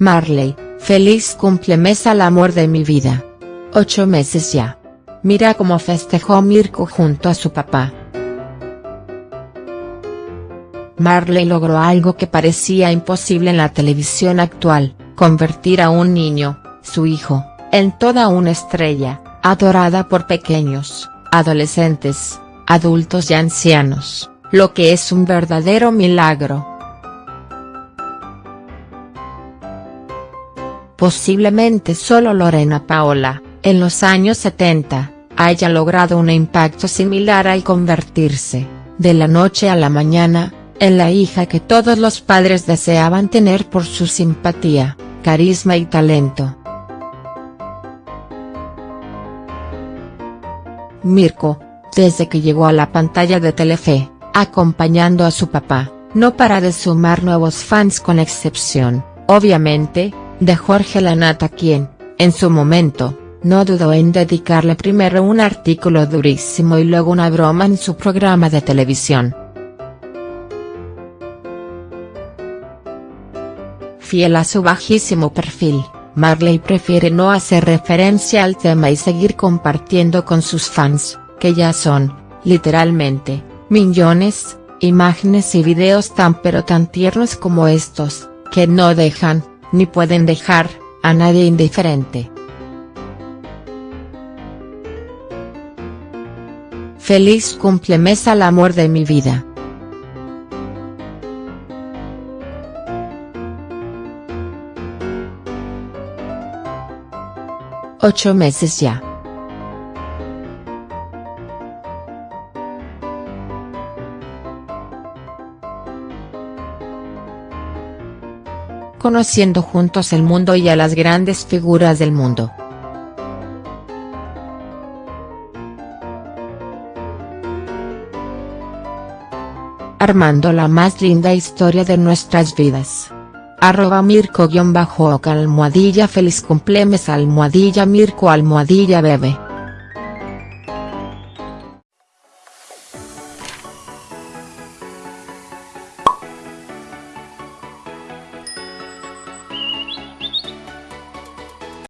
Marley, feliz cumplemes al amor de mi vida. Ocho meses ya. Mira cómo festejó Mirko junto a su papá. Marley logró algo que parecía imposible en la televisión actual, convertir a un niño, su hijo, en toda una estrella, adorada por pequeños, adolescentes, adultos y ancianos, lo que es un verdadero milagro. Posiblemente solo Lorena Paola, en los años 70, haya logrado un impacto similar al convertirse, de la noche a la mañana, en la hija que todos los padres deseaban tener por su simpatía, carisma y talento. Mirko, desde que llegó a la pantalla de Telefe, acompañando a su papá, no para de sumar nuevos fans con excepción, obviamente, de Jorge Lanata quien, en su momento, no dudó en dedicarle primero un artículo durísimo y luego una broma en su programa de televisión. Fiel a su bajísimo perfil, Marley prefiere no hacer referencia al tema y seguir compartiendo con sus fans, que ya son, literalmente, millones, imágenes y videos tan pero tan tiernos como estos, que no dejan, ni pueden dejar, a nadie indiferente. Feliz cumplemes al amor de mi vida. Ocho meses ya. Conociendo juntos el mundo y a las grandes figuras del mundo. Armando la más linda historia de nuestras vidas. Arroba Mirko-Oca almohadilla feliz cumplemes almohadilla Mirko almohadilla bebe.